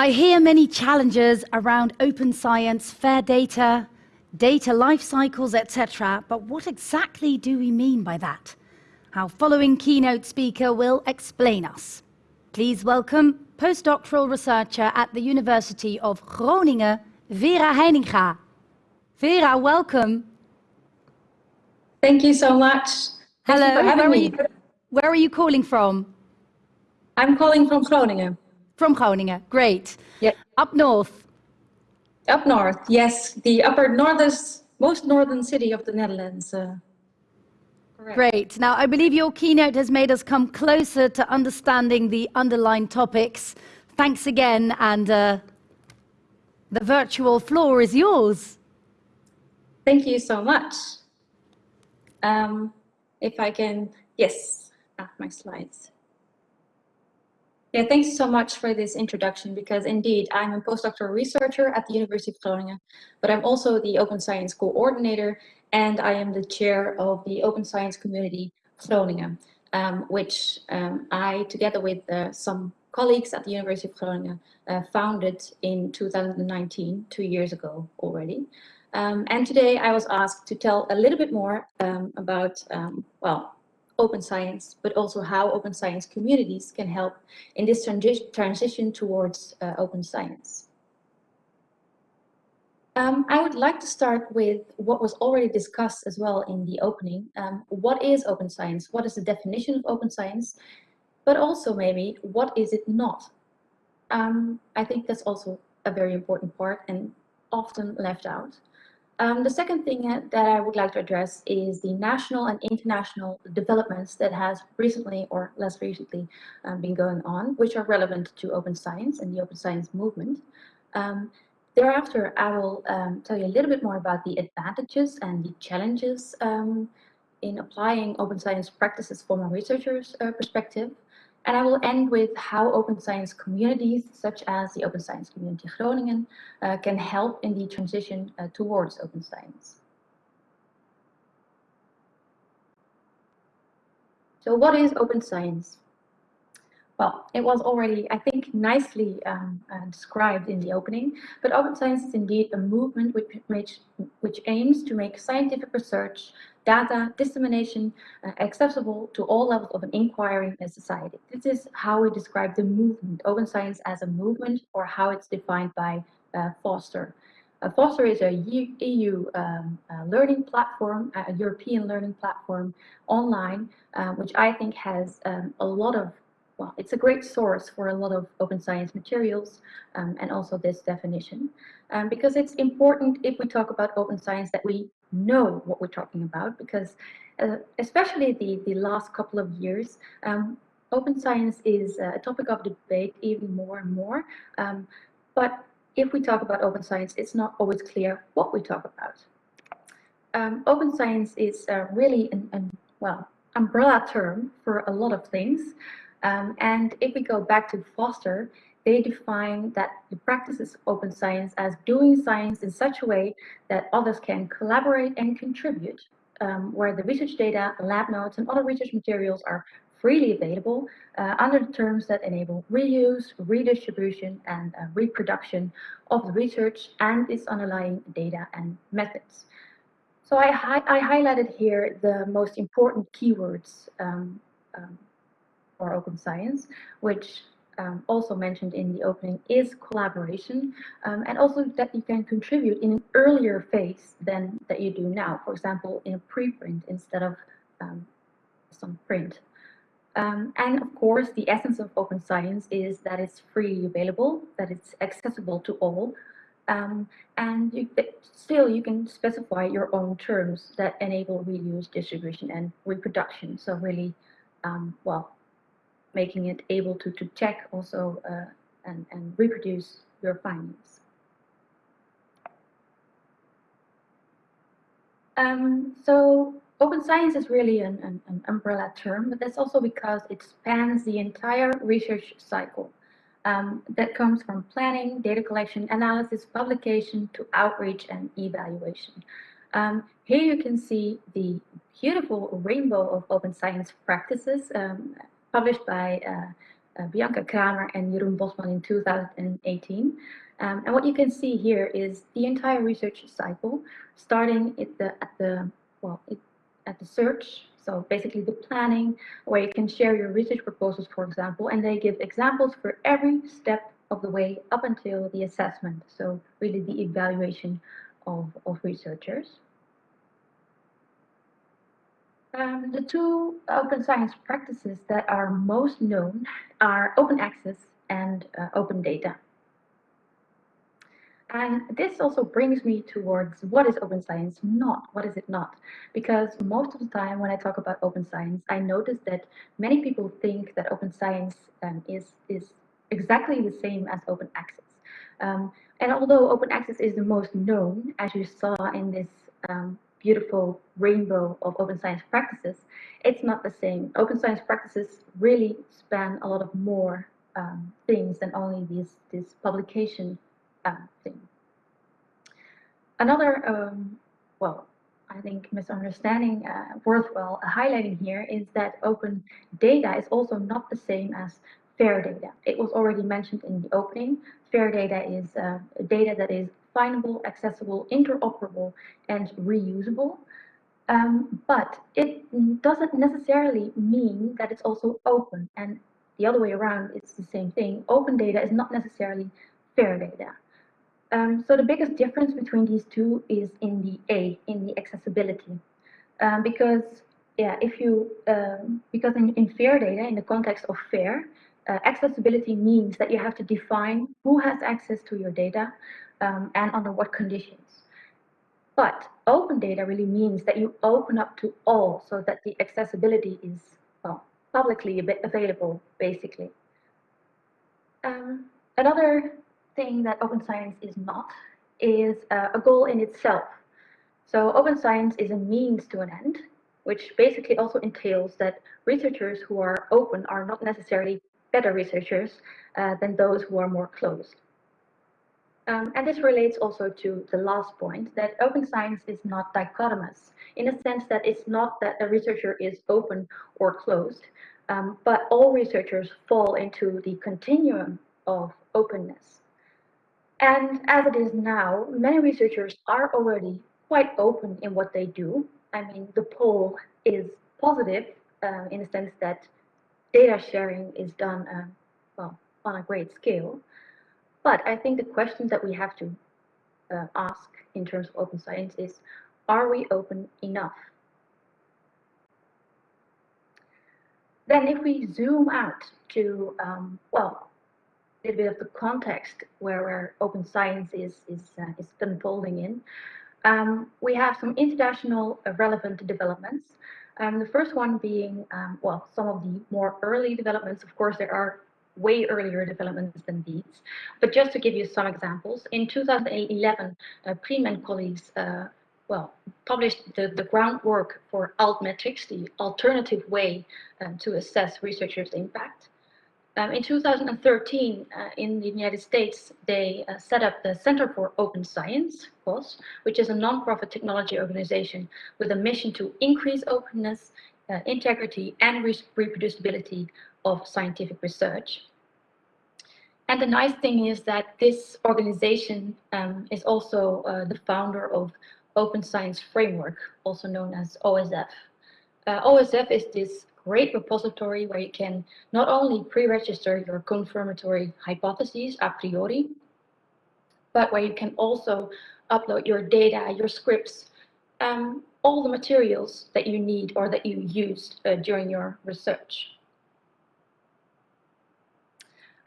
I hear many challenges around open science, fair data, data life cycles, etc. But what exactly do we mean by that? Our following keynote speaker will explain us. Please welcome postdoctoral researcher at the University of Groningen, Vera Heininga. Vera, welcome. Thank you so much. Hello, where are, you, where are you calling from? I'm calling from Groningen. From Groningen, great. Yeah. Up north. Up north, yes. The upper northest, most northern city of the Netherlands. Uh, Great. Now, I believe your keynote has made us come closer to understanding the underlying topics. Thanks again, and uh, the virtual floor is yours. Thank you so much. Um, if I can, yes, ah, my slides. Yeah, thanks so much for this introduction because indeed I'm a postdoctoral researcher at the University of Groningen, but I'm also the Open Science Coordinator and I am the chair of the Open Science Community Groningen, um, which um, I, together with uh, some colleagues at the University of Groningen, uh, founded in 2019, two years ago already. Um, and today I was asked to tell a little bit more um, about, um, well, open science, but also how open science communities can help in this transi transition towards uh, open science. Um, I would like to start with what was already discussed as well in the opening. Um, what is open science? What is the definition of open science? But also maybe, what is it not? Um, I think that's also a very important part and often left out. Um, the second thing that I would like to address is the national and international developments that has recently or less recently um, been going on, which are relevant to open science and the open science movement. Um, thereafter, I will um, tell you a little bit more about the advantages and the challenges um, in applying open science practices from a researcher's uh, perspective. And I will end with how open science communities, such as the Open Science Community Groningen, uh, can help in the transition uh, towards open science. So what is open science? Well, it was already, I think, nicely um, uh, described in the opening, but open science is indeed a movement which, which, which aims to make scientific research data dissemination uh, accessible to all levels of an inquiry in society. This is how we describe the movement, open science as a movement, or how it's defined by uh, Foster. Uh, Foster is a EU um, uh, learning platform, a European learning platform online, uh, which I think has um, a lot of well, it's a great source for a lot of open science materials um, and also this definition. Um, because it's important if we talk about open science that we know what we're talking about because uh, especially the, the last couple of years, um, open science is a topic of debate even more and more. Um, but if we talk about open science, it's not always clear what we talk about. Um, open science is uh, really an, an, well, umbrella term for a lot of things. Um, and if we go back to Foster, they define that the practices open science as doing science in such a way that others can collaborate and contribute, um, where the research data, lab notes, and other research materials are freely available uh, under the terms that enable reuse, redistribution, and uh, reproduction of the research and its underlying data and methods. So I, hi I highlighted here the most important keywords um, um, for open science, which um, also mentioned in the opening is collaboration um, and also that you can contribute in an earlier phase than that you do now. For example, in a preprint instead of um, some print. Um, and of course, the essence of open science is that it's free available, that it's accessible to all, um, and you, still you can specify your own terms that enable reuse, distribution, and reproduction. So really, um, well, making it able to, to check also uh, and, and reproduce your findings. Um, so open science is really an, an, an, umbrella term, but that's also because it spans the entire research cycle. Um, that comes from planning, data collection, analysis, publication, to outreach and evaluation. Um, here you can see the beautiful rainbow of open science practices um, published by uh, uh, Bianca Kramer and Jeroen Bosman in 2018. Um, and what you can see here is the entire research cycle, starting at the, at the well, it, at the search, so basically the planning, where you can share your research proposals, for example, and they give examples for every step of the way up until the assessment, so really the evaluation of, of researchers. Um, the two open science practices that are most known are open access and uh, open data. And this also brings me towards what is open science not? What is it not? Because most of the time when I talk about open science, I notice that many people think that open science um, is, is exactly the same as open access. Um, and although open access is the most known, as you saw in this um, beautiful rainbow of open science practices, it's not the same. Open science practices really span a lot of more um, things than only this, this publication um, thing. Another, um, well, I think misunderstanding uh, worthwhile highlighting here is that open data is also not the same as fair data. It was already mentioned in the opening. Fair data is uh, data that is findable, accessible, interoperable, and reusable. Um, but it doesn't necessarily mean that it's also open. And the other way around, it's the same thing. Open data is not necessarily fair data. Um, so the biggest difference between these two is in the A, in the accessibility. Um, because yeah, if you, um, because in, in fair data, in the context of fair, uh, accessibility means that you have to define who has access to your data, um, and under what conditions. But open data really means that you open up to all so that the accessibility is well, publicly available, basically. Um, another thing that open science is not is uh, a goal in itself. So open science is a means to an end, which basically also entails that researchers who are open are not necessarily better researchers uh, than those who are more closed. Um, and this relates also to the last point, that open science is not dichotomous, in a sense that it's not that a researcher is open or closed, um, but all researchers fall into the continuum of openness. And as it is now, many researchers are already quite open in what they do. I mean, the poll is positive uh, in the sense that data sharing is done uh, well on a great scale. But I think the question that we have to uh, ask in terms of open science is, are we open enough? Then if we zoom out to, um, well, a little bit of the context where, where open science is, is, uh, is unfolding in, um, we have some international uh, relevant developments. Um, the first one being, um, well, some of the more early developments. Of course, there are way earlier developments than these. But just to give you some examples, in 2011, uh, and colleagues uh, well, published the, the groundwork for altmetrics, the alternative way um, to assess researchers' impact. Um, in 2013, uh, in the United States, they uh, set up the Center for Open Science, COS, which is a nonprofit technology organization with a mission to increase openness, uh, integrity, and re reproducibility of scientific research. And the nice thing is that this organization um, is also uh, the founder of Open Science Framework, also known as OSF. Uh, OSF is this great repository where you can not only pre-register your confirmatory hypotheses a priori, but where you can also upload your data, your scripts, um, all the materials that you need or that you used uh, during your research.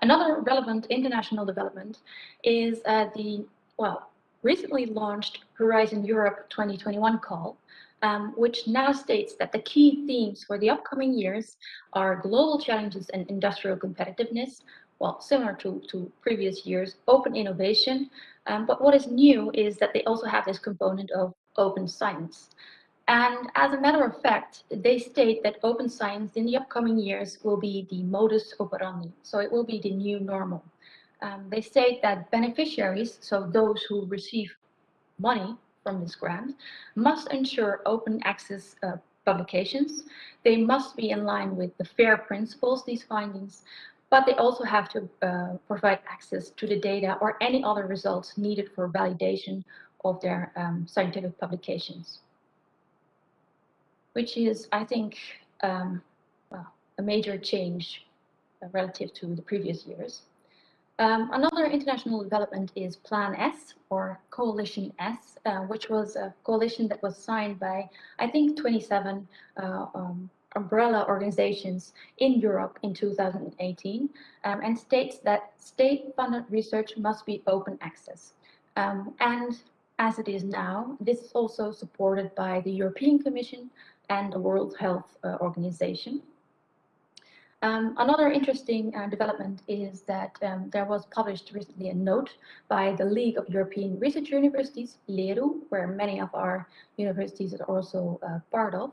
Another relevant international development is uh, the, well, recently launched Horizon Europe 2021 call, um, which now states that the key themes for the upcoming years are global challenges and industrial competitiveness, well, similar to, to previous years, open innovation. Um, but what is new is that they also have this component of open science. And as a matter of fact, they state that open science in the upcoming years will be the modus operandi. So it will be the new normal. Um, they state that beneficiaries, so those who receive money from this grant, must ensure open access uh, publications. They must be in line with the FAIR principles, these findings, but they also have to uh, provide access to the data or any other results needed for validation of their um, scientific publications. Which is, I think, um, well, a major change relative to the previous years. Um, another international development is Plan S or Coalition S, uh, which was a coalition that was signed by, I think, 27 uh, um, umbrella organizations in Europe in 2018 um, and states that state-funded research must be open access. Um, and as it is now, this is also supported by the European Commission and the World Health uh, Organization. Um, another interesting uh, development is that um, there was published recently a note by the League of European Research Universities, LERU, where many of our universities are also uh, part of.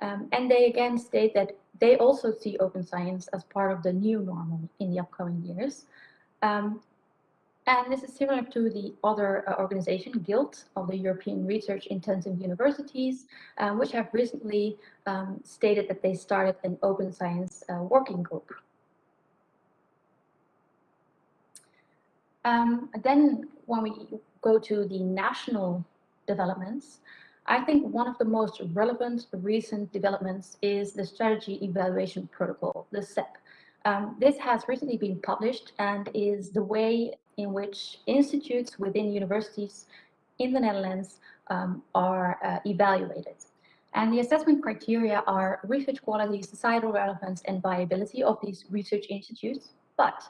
Um, and they again state that they also see open science as part of the new normal in the upcoming years. And this is similar to the other uh, organization, Guild, of the European Research Intensive Universities, um, which have recently um, stated that they started an open science uh, working group. Um, then when we go to the national developments, I think one of the most relevant recent developments is the Strategy Evaluation Protocol, the SEP. Um, this has recently been published and is the way in which institutes within universities in the Netherlands um, are uh, evaluated. And the assessment criteria are research quality, societal relevance, and viability of these research institutes. But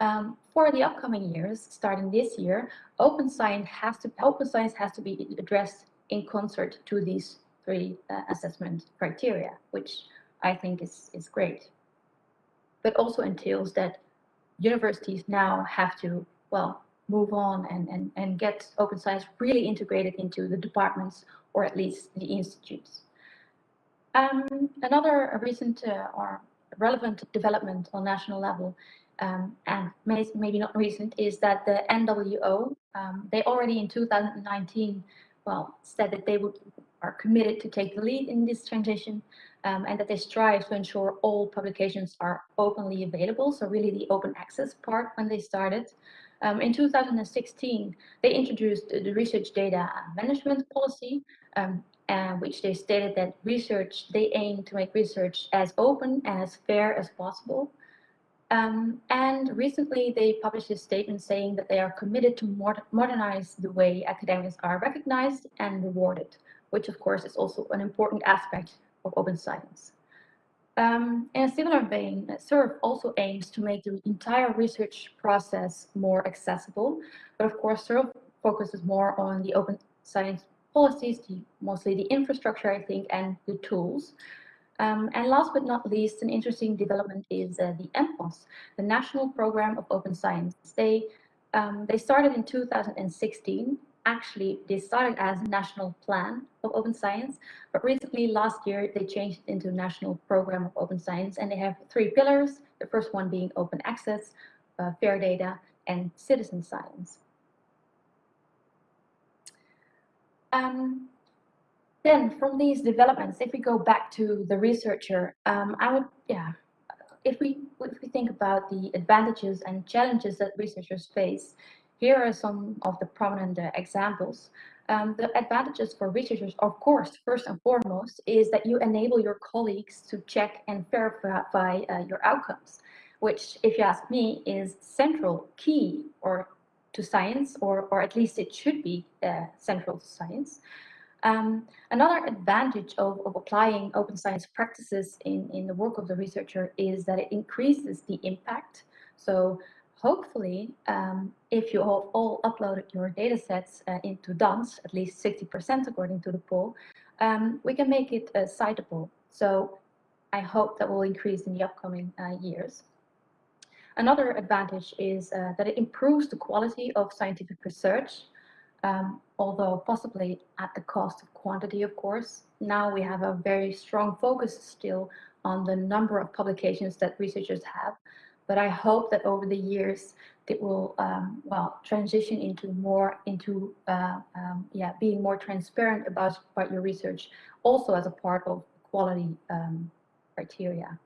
um, for the upcoming years, starting this year, open science has to open science has to be addressed in concert to these three uh, assessment criteria, which I think is is great. But also entails that universities now have to well, move on and, and, and get open science really integrated into the departments or at least the institutes. Um, another recent uh, or relevant development on national level, um, and may, maybe not recent, is that the NWO, um, they already in 2019, well, said that they would are committed to take the lead in this transition um, and that they strive to ensure all publications are openly available. So really the open access part when they started. Um, in 2016, they introduced the research data management policy, um, uh, which they stated that research, they aim to make research as open and as fair as possible. Um, and recently they published a statement saying that they are committed to modernize the way academics are recognized and rewarded, which of course is also an important aspect of open science. Um, in a similar vein, SURF also aims to make the entire research process more accessible, but of course SURF focuses more on the open science policies, the, mostly the infrastructure, I think, and the tools. Um, and last but not least, an interesting development is uh, the NPOS, the National Program of Open Science. They, um, they started in 2016 actually they started as national plan of open science but recently last year they changed into national program of open science and they have three pillars the first one being open access uh, fair data and citizen science. Um, then from these developments if we go back to the researcher um, i would yeah if we if we think about the advantages and challenges that researchers face here are some of the prominent uh, examples. Um, the advantages for researchers, of course, first and foremost, is that you enable your colleagues to check and verify uh, your outcomes, which, if you ask me, is central, key, or to science, or, or at least it should be uh, central to science. Um, another advantage of, of applying open science practices in, in the work of the researcher is that it increases the impact. So hopefully, um, if you all, all, uploaded your data sets uh, into DANS, at least 60% according to the poll, um, we can make it uh, citable. So I hope that will increase in the upcoming uh, years. Another advantage is uh, that it improves the quality of scientific research, um, although possibly at the cost of quantity, of course. Now we have a very strong focus still on the number of publications that researchers have, but I hope that over the years it will um, well transition into more into uh, um, yeah being more transparent about about your research also as a part of quality um, criteria.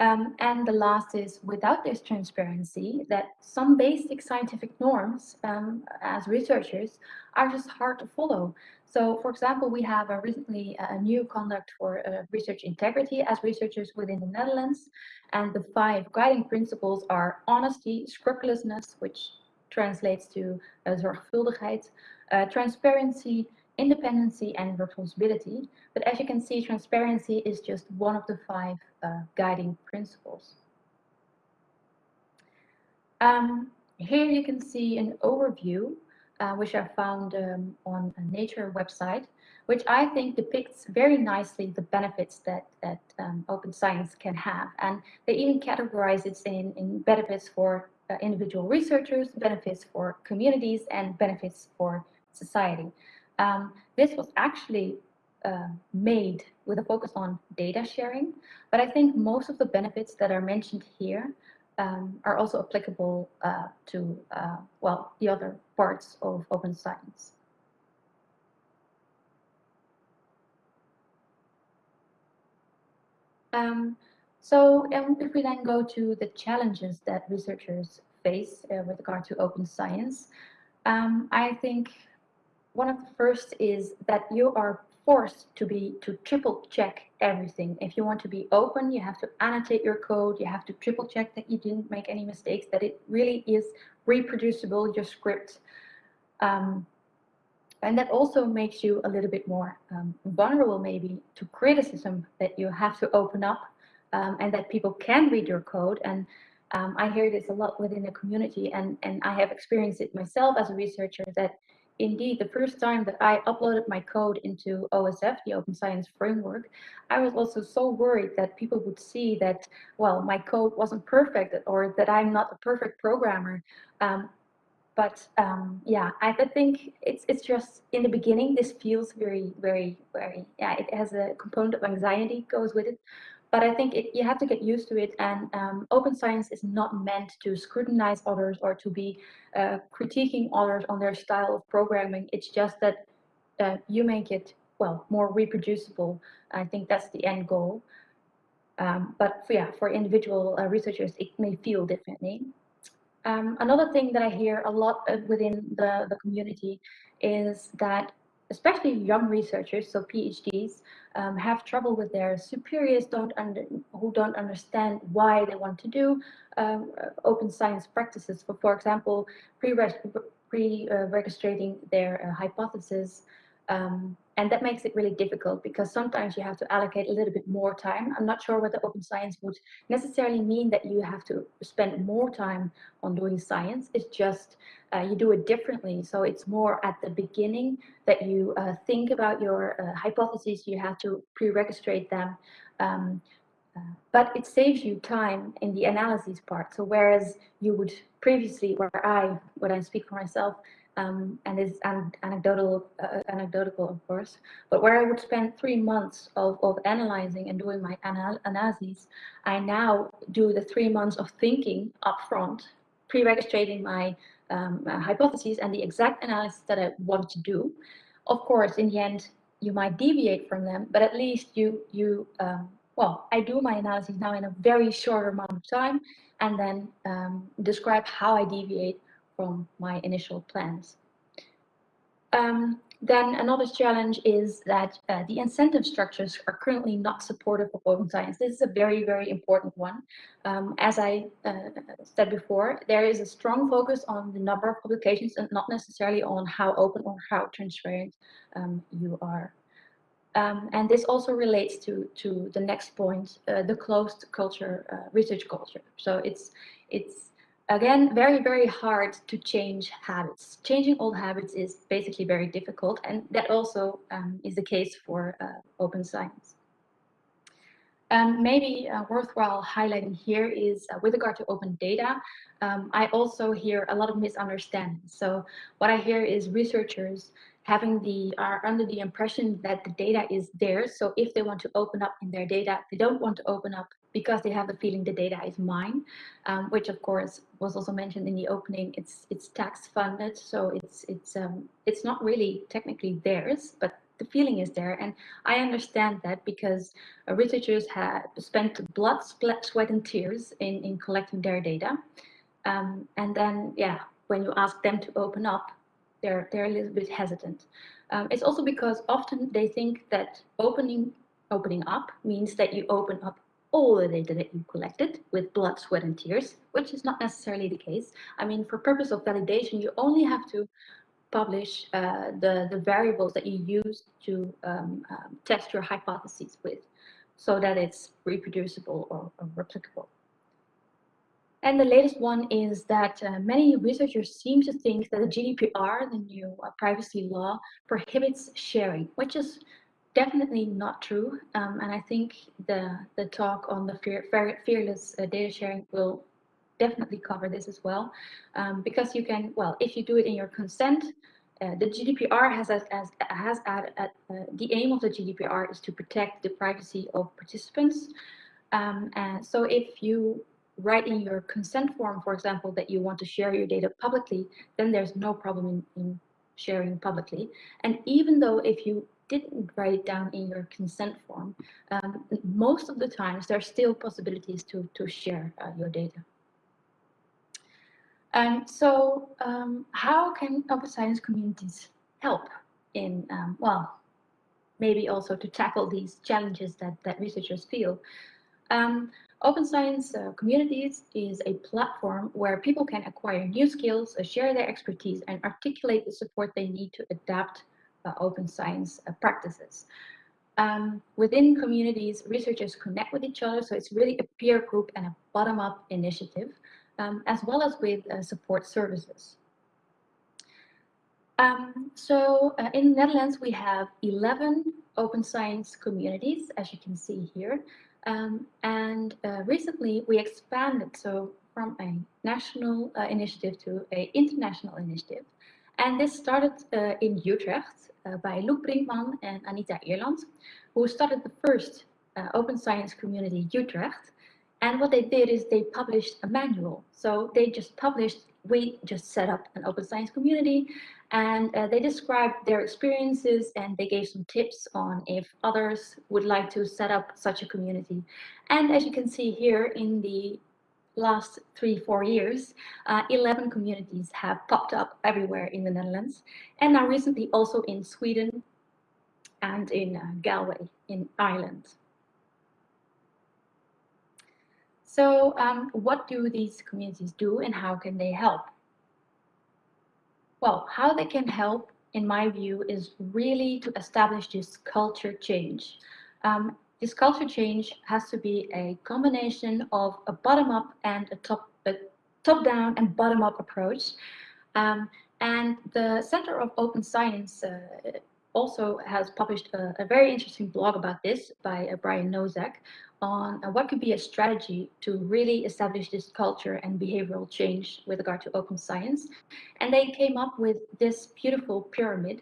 Um, and the last is without this transparency, that some basic scientific norms um, as researchers are just hard to follow. So, for example, we have a recently a new conduct for uh, research integrity as researchers within the Netherlands. And the five guiding principles are honesty, scrupulousness, which translates to uh, zorgvuldigheid, uh, transparency, independency, and responsibility. But as you can see, transparency is just one of the five uh, guiding principles. Um, here you can see an overview uh, which I found um, on a Nature website, which I think depicts very nicely the benefits that, that um, open science can have. And they even categorize it in, in benefits for uh, individual researchers, benefits for communities, and benefits for society. Um, this was actually uh, made with a focus on data sharing, but I think most of the benefits that are mentioned here um, are also applicable uh, to, uh, well, the other parts of open science. Um, so um, if we then go to the challenges that researchers face uh, with regard to open science, um, I think one of the first is that you are forced to be to triple check everything. If you want to be open, you have to annotate your code. You have to triple check that you didn't make any mistakes, that it really is reproducible, your script. Um, and that also makes you a little bit more um, vulnerable maybe to criticism that you have to open up um, and that people can read your code. And um, I hear this a lot within the community and, and I have experienced it myself as a researcher that indeed, the first time that I uploaded my code into OSF, the Open Science Framework, I was also so worried that people would see that, well, my code wasn't perfect or that I'm not a perfect programmer. Um, but um, yeah, I think it's it's just in the beginning, this feels very, very, very, yeah, it has a component of anxiety goes with it but I think it, you have to get used to it. And um, open science is not meant to scrutinize others or to be uh, critiquing others on their style of programming. It's just that uh, you make it, well, more reproducible. I think that's the end goal. Um, but for, yeah, for individual uh, researchers, it may feel differently. Um, another thing that I hear a lot uh, within the, the community is that especially young researchers, so PhDs, um, have trouble with their superiors don't under, who don't understand why they want to do um, uh, open science practices. For, for example, pre-registrating pre, uh, their uh, hypothesis um, and that makes it really difficult because sometimes you have to allocate a little bit more time. I'm not sure whether open science would necessarily mean that you have to spend more time on doing science. It's just uh, you do it differently. So it's more at the beginning that you uh, think about your uh, hypotheses. You have to pre-registrate them. Um, uh, but it saves you time in the analysis part. So whereas you would previously, where I, when I speak for myself, um, and it's an anecdotal, uh, anecdotal, of course, but where I would spend three months of, of analyzing and doing my anal analyses, I now do the three months of thinking upfront, pre-registrating my um, uh, hypotheses and the exact analysis that I want to do. Of course, in the end, you might deviate from them, but at least you, you um, well, I do my analysis now in a very short amount of time and then um, describe how I deviate from my initial plans. Um, then another challenge is that uh, the incentive structures are currently not supportive of open science. This is a very, very important one. Um, as I uh, said before, there is a strong focus on the number of publications and not necessarily on how open or how transparent um, you are. Um, and this also relates to, to the next point, uh, the closed culture, uh, research culture. So it's, it's again, very, very hard to change habits. Changing old habits is basically very difficult, and that also um, is the case for uh, open science. Um, maybe uh, worthwhile highlighting here is uh, with regard to open data, um, I also hear a lot of misunderstandings. So what I hear is researchers having the are under the impression that the data is theirs. So if they want to open up in their data, they don't want to open up because they have the feeling the data is mine, um, which of course was also mentioned in the opening. It's it's tax funded, so it's it's um, it's not really technically theirs, but the feeling is there. And I understand that because uh, researchers have spent blood, sweat, and tears in, in collecting their data. Um, and then, yeah, when you ask them to open up, they're, they're a little bit hesitant. Um, it's also because often they think that opening, opening up means that you open up all the data that you collected with blood, sweat, and tears, which is not necessarily the case. I mean, for purpose of validation, you only have to publish uh, the, the variables that you use to um, um, test your hypotheses with so that it's reproducible or, or replicable. And the latest one is that uh, many researchers seem to think that the GDPR, the new uh, privacy law, prohibits sharing, which is definitely not true. Um, and I think the, the talk on the fear, fearless uh, data sharing will definitely cover this as well. Um, because you can, well, if you do it in your consent, uh, the GDPR has as, as has added uh, the aim of the GDPR is to protect the privacy of participants. Um, and so if you write in your consent form, for example, that you want to share your data publicly, then there's no problem in, in sharing publicly. And even though if you didn't write it down in your consent form, um, most of the times there are still possibilities to, to share uh, your data. Um, so um, how can open science communities help in, um, well, maybe also to tackle these challenges that, that researchers feel? Um, open science uh, communities is a platform where people can acquire new skills, uh, share their expertise, and articulate the support they need to adapt open science uh, practices. Um, within communities, researchers connect with each other, so it's really a peer group and a bottom-up initiative, um, as well as with uh, support services. Um, so uh, in the Netherlands, we have 11 open science communities, as you can see here. Um, and uh, recently we expanded so from a national uh, initiative to an international initiative. And this started uh, in Utrecht uh, by Loek Brinkman and Anita Eerland, who started the first uh, open science community Utrecht. And what they did is they published a manual. So they just published, we just set up an open science community and uh, they described their experiences and they gave some tips on if others would like to set up such a community. And as you can see here in the last three, four years, uh, 11 communities have popped up everywhere in the Netherlands, and now recently also in Sweden and in uh, Galway in Ireland. So um, what do these communities do and how can they help? Well, how they can help, in my view, is really to establish this culture change. Um, this culture change has to be a combination of a bottom-up and a top a top-down and bottom-up approach. Um, and the Center of Open Science uh, also has published a, a, very interesting blog about this by uh, Brian Nosek on uh, what could be a strategy to really establish this culture and behavioral change with regard to open science. And they came up with this beautiful pyramid,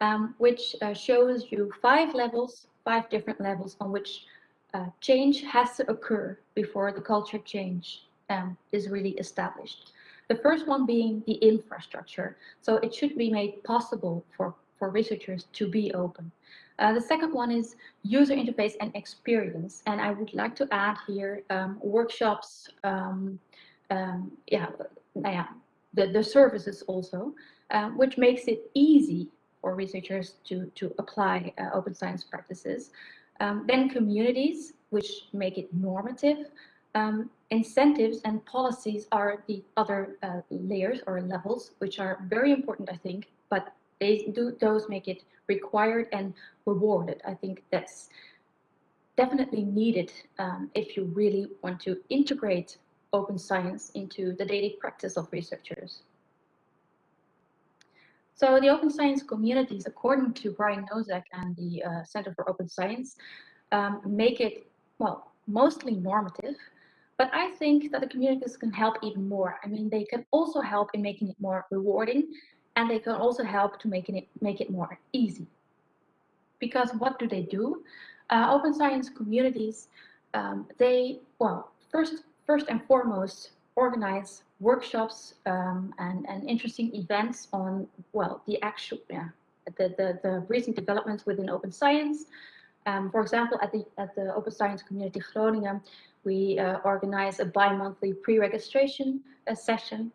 um, which uh, shows you five levels five different levels on which uh, change has to occur before the culture change um, is really established. The first one being the infrastructure. So it should be made possible for, for researchers to be open. Uh, the second one is user interface and experience. And I would like to add here um, workshops, um, um, yeah, yeah, the, the services also, uh, which makes it easy for researchers to, to apply uh, open science practices. Um, then communities, which make it normative. Um, incentives and policies are the other uh, layers or levels, which are very important, I think, but they do those make it required and rewarded. I think that's definitely needed um, if you really want to integrate open science into the daily practice of researchers. So the open science communities, according to Brian Nosek and the uh, Center for Open Science, um, make it, well, mostly normative, but I think that the communities can help even more. I mean, they can also help in making it more rewarding, and they can also help to making it make it more easy. Because what do they do? Uh, open science communities, um, they, well, first, first and foremost, organize workshops um, and, and interesting events on, well, the actual, yeah, the, the, the recent developments within open science. Um, for example, at the, at the Open Science Community Groningen, we uh, organize a bi-monthly pre-registration uh, session.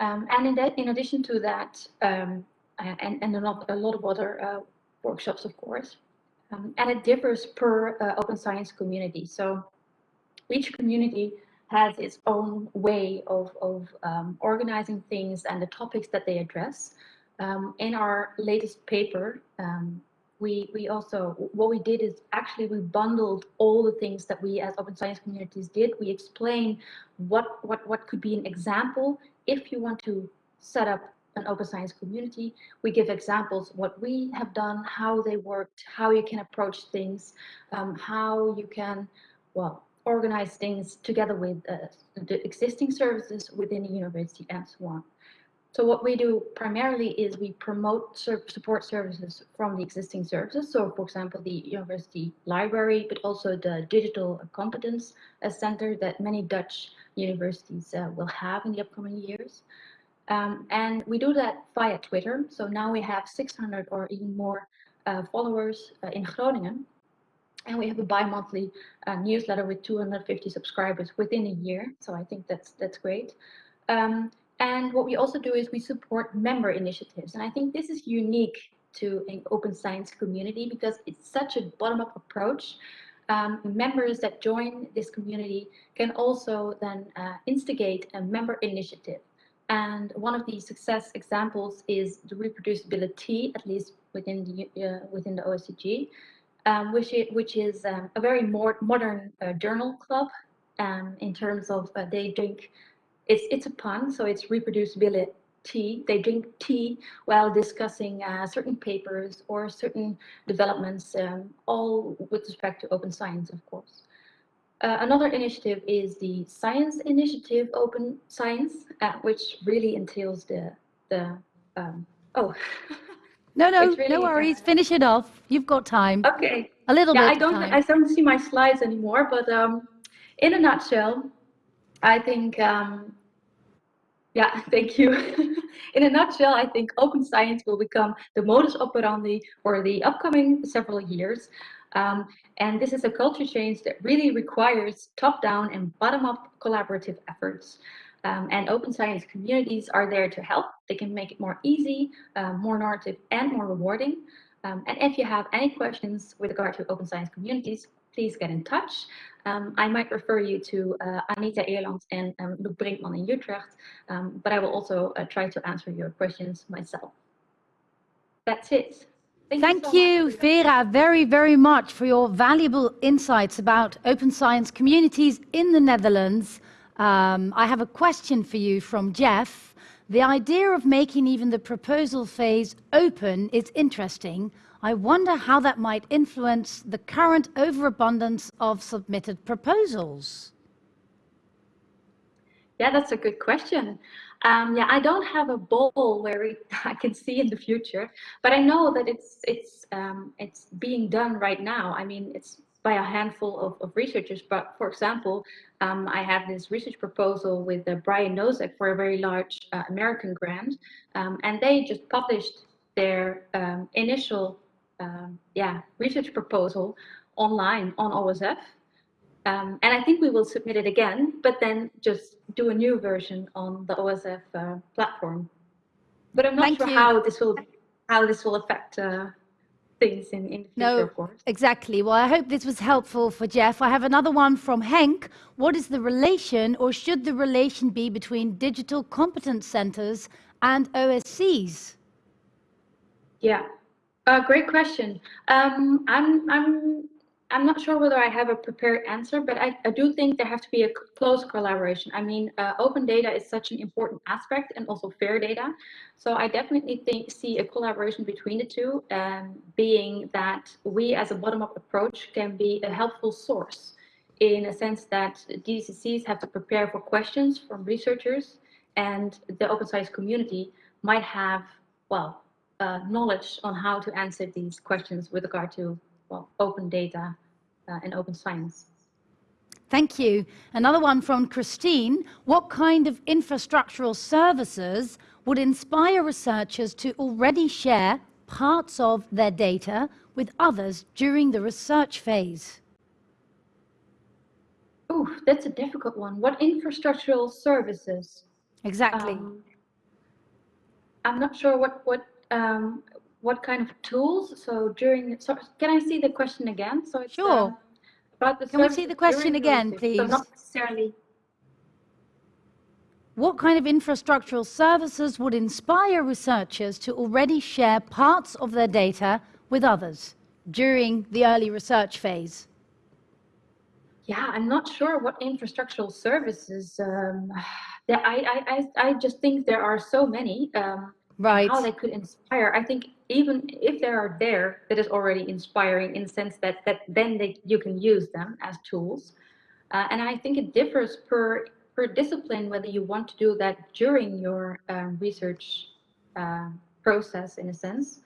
Um, and in, that, in addition to that, um, and, and a, lot, a lot of other uh, workshops, of course. Um, and it differs per uh, open science community. So each community has its own way of, of um, organizing things and the topics that they address. Um, in our latest paper, um, we, we also, what we did is actually we bundled all the things that we as open science communities did. We explain what, what, what could be an example if you want to set up an open science community. We give examples what we have done, how they worked, how you can approach things, um, how you can, well, organize things together with uh, the existing services within the university and so on. So what we do primarily is we promote support services from the existing services. So for example, the university library, but also the digital competence uh, center that many Dutch universities uh, will have in the upcoming years. Um, and we do that via Twitter. So now we have 600 or even more uh, followers uh, in Groningen. And we have a bi-monthly uh, newsletter with 250 subscribers within a year. So I think that's that's great. Um, and what we also do is we support member initiatives. And I think this is unique to an open science community because it's such a bottom-up approach. Um, members that join this community can also then uh, instigate a member initiative. And one of the success examples is the ReproducibiliTea, at least within the uh, within the OSCG, um, which, is, which is um, a very more modern uh, journal club um, in terms of uh, they drink, it's, it's a pun, so it's ReproducibiliTea. They drink tea while discussing uh, certain papers or certain developments, um, all with respect to open science, of course. Uh, another initiative is the Science Initiative Open Science, uh, which really entails the, the um, oh, No, no, really, no worries. Finish it off. You've got time. Okay. A little yeah, bit. I don't. I don't see my slides anymore. But um, in a nutshell, I think. Um, yeah, thank you. in a nutshell, I think open science will become the modus operandi for the upcoming several years. Um, and this is a culture change that really requires top-down and bottom-up collaborative efforts. Um, and open science communities are there to help. They can make it more easy, uh, more narrative, and more rewarding. Um, and if you have any questions with regard to open science communities, please get in touch. Um, I might refer you to uh, Anita Eerland and um, Loek Brinkman in Utrecht, um, but I will also uh, try to answer your questions myself. That's it. Thank, Thank you, so you Vera, very, very much for your valuable insights about open science communities in the Netherlands. Um, I have a question for you from Jeff. The idea of making even the proposal phase open is interesting. I wonder how that might influence the current overabundance of submitted proposals. Yeah, that's a good question. Um, yeah, I don't have a ball where it, I can see in the future, but I know that it's it's um, it's being done right now. I mean, it's by a handful of, of researchers. But for example, um, I have this research proposal with uh, Brian Nosek for a very large uh, American grant, um, and they just published their um, initial um, yeah research proposal online on OSF. Um, and I think we will submit it again, but then just do a new version on the OSF uh, platform. But I'm not Thank sure you. how this will how this will affect uh, things in, in the future, no, of course. Exactly. Well, I hope this was helpful for Jeff. I have another one from Henk. What is the relation, or should the relation be between digital competence centers and OSCs? Yeah, uh, great question. Um, I'm, I'm I'm not sure whether I have a prepared answer, but I, I do think there has to be a close collaboration. I mean, uh, open data is such an important aspect and also fair data. So I definitely think see a collaboration between the two, um, being that we as a bottom-up approach can be a helpful source in a sense that DCCs have to prepare for questions from researchers and the open science community might have, well, uh, knowledge on how to answer these questions with regard to well, open data and open science. Thank you. Another one from Christine. What kind of infrastructural services would inspire researchers to already share parts of their data with others during the research phase? Ooh, that's a difficult one. What infrastructural services? Exactly. Um, I'm not sure what what um, what kind of tools. So during, so can I see the question again? So it's Sure. um, about the Can we see the question again, research. So please? not necessarily. What kind of infrastructural services would inspire researchers to already share parts of their data with others during the early research phase? Yeah, I'm not sure what infrastructural services. Um, I, I, I, I just think there are so many. Um, Right. how they could inspire. I think even if they are there, that is already inspiring in the sense that that then they, you can use them as tools. Uh, and I think it differs per per discipline whether you want to do that during your um, research uh, process, in a sense.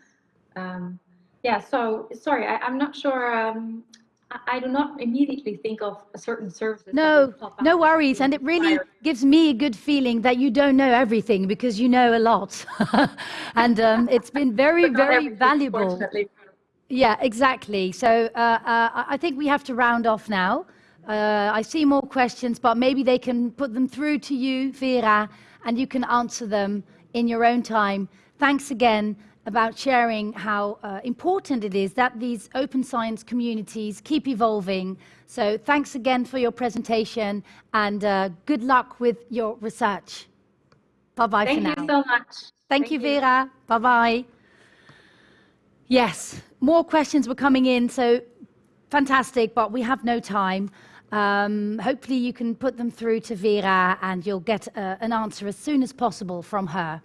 Um, yeah. So sorry, I, I'm not sure. Um, I, do not immediately think of a certain service. No, no worries. And it really gives me a good feeling that you don't know everything because you know a lot. and um, it's been very, very valuable. Yeah, exactly. So uh, uh, I I think we have to round off now. Uh, I see more questions, but maybe they can put them through to you, Vera, and you can answer them in your own time. Thanks again about sharing how uh, important it is that these open science communities keep evolving. So thanks again for your presentation and uh, good luck with your research. Bye-bye for now. Thank you so much. Thank, you, Vera. Bye bye. Yes, more questions were coming in, so fantastic, but we have no time. Um, hopefully, you can put them through to Vera and you'll get uh, an answer as soon as possible from her.